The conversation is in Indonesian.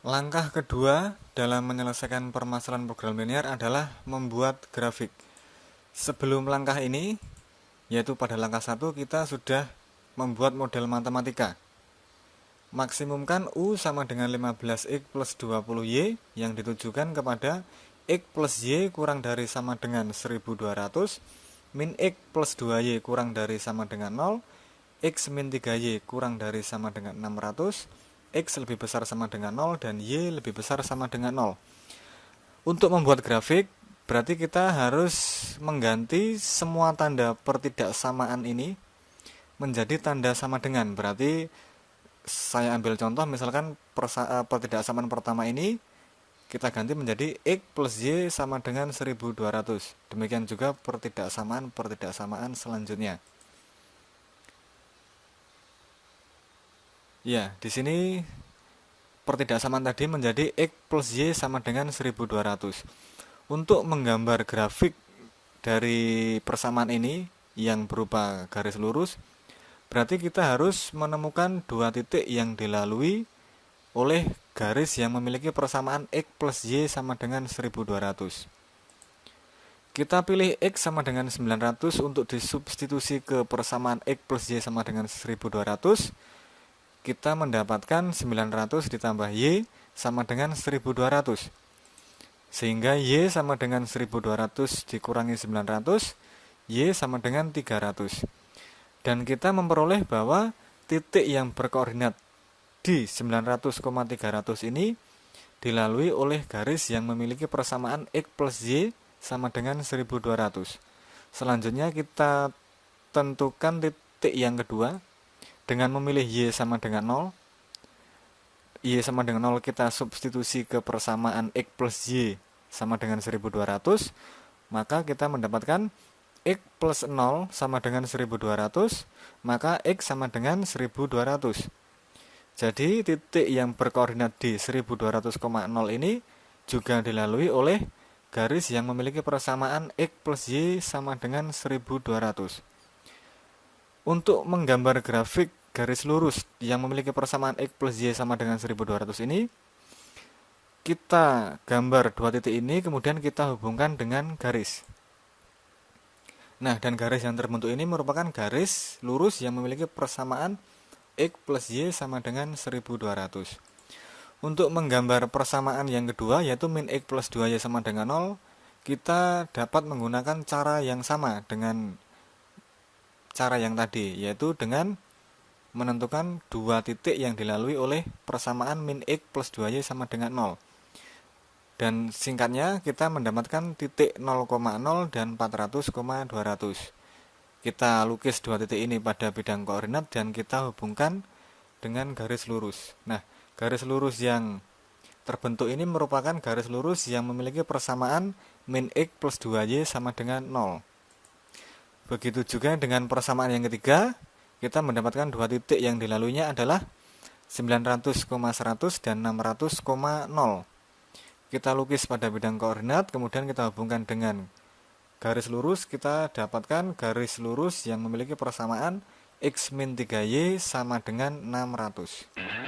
Langkah kedua dalam menyelesaikan permasalahan program linear adalah membuat grafik. Sebelum langkah ini, yaitu pada langkah satu kita sudah membuat model matematika. Maksimumkan U sama dengan 15X plus 20Y yang ditujukan kepada X plus Y kurang dari sama dengan 1200, min X plus 2Y kurang dari sama dengan 0, X min 3Y kurang dari sama dengan 600, X lebih besar sama dengan 0 dan Y lebih besar sama dengan 0. Untuk membuat grafik, berarti kita harus mengganti semua tanda pertidaksamaan ini menjadi tanda sama dengan. Berarti saya ambil contoh misalkan eh, pertidaksamaan pertama ini kita ganti menjadi X plus Y sama dengan 1200. Demikian juga pertidaksamaan-pertidaksamaan selanjutnya. Ya, di sini pertidaksamaan tadi menjadi X plus Y sama dengan 1200. Untuk menggambar grafik dari persamaan ini yang berupa garis lurus, berarti kita harus menemukan dua titik yang dilalui oleh garis yang memiliki persamaan X plus Y sama dengan 1200. Kita pilih X sama dengan 900 untuk disubstitusi ke persamaan X plus Y sama dengan 1200 kita mendapatkan 900 ditambah Y sama dengan 1200 sehingga Y sama dengan 1200 dikurangi 900 Y sama dengan 300 dan kita memperoleh bahwa titik yang berkoordinat di 900,300 ini dilalui oleh garis yang memiliki persamaan X plus Y sama dengan 1200 selanjutnya kita tentukan titik yang kedua dengan memilih Y sama dengan 0 Y sama dengan 0 kita substitusi ke persamaan X plus Y sama dengan 1200 maka kita mendapatkan X plus 0 sama dengan 1200 maka X sama dengan 1200 jadi titik yang berkoordinat di 1200,0 ini juga dilalui oleh garis yang memiliki persamaan X plus Y sama dengan 1200 untuk menggambar grafik garis lurus yang memiliki persamaan X plus Y sama dengan 1200 ini kita gambar dua titik ini kemudian kita hubungkan dengan garis. Nah dan garis yang terbentuk ini merupakan garis lurus yang memiliki persamaan X plus Y sama dengan 1200 untuk menggambar persamaan yang kedua yaitu min X plus 2Y sama dengan 0 kita dapat menggunakan cara yang sama dengan cara yang tadi yaitu dengan menentukan dua titik yang dilalui oleh persamaan min x plus 2y sama dengan 0 dan singkatnya kita mendapatkan titik 0,0 dan 400,200 kita lukis dua titik ini pada bidang koordinat dan kita hubungkan dengan garis lurus. Nah garis lurus yang terbentuk ini merupakan garis lurus yang memiliki persamaan min x plus 2y sama dengan 0 begitu juga dengan persamaan yang ketiga kita mendapatkan dua titik yang dilaluinya adalah 900,100 dan 600,0 kita lukis pada bidang koordinat kemudian kita hubungkan dengan garis lurus. Kita dapatkan garis lurus yang memiliki persamaan x min 3y sama dengan 600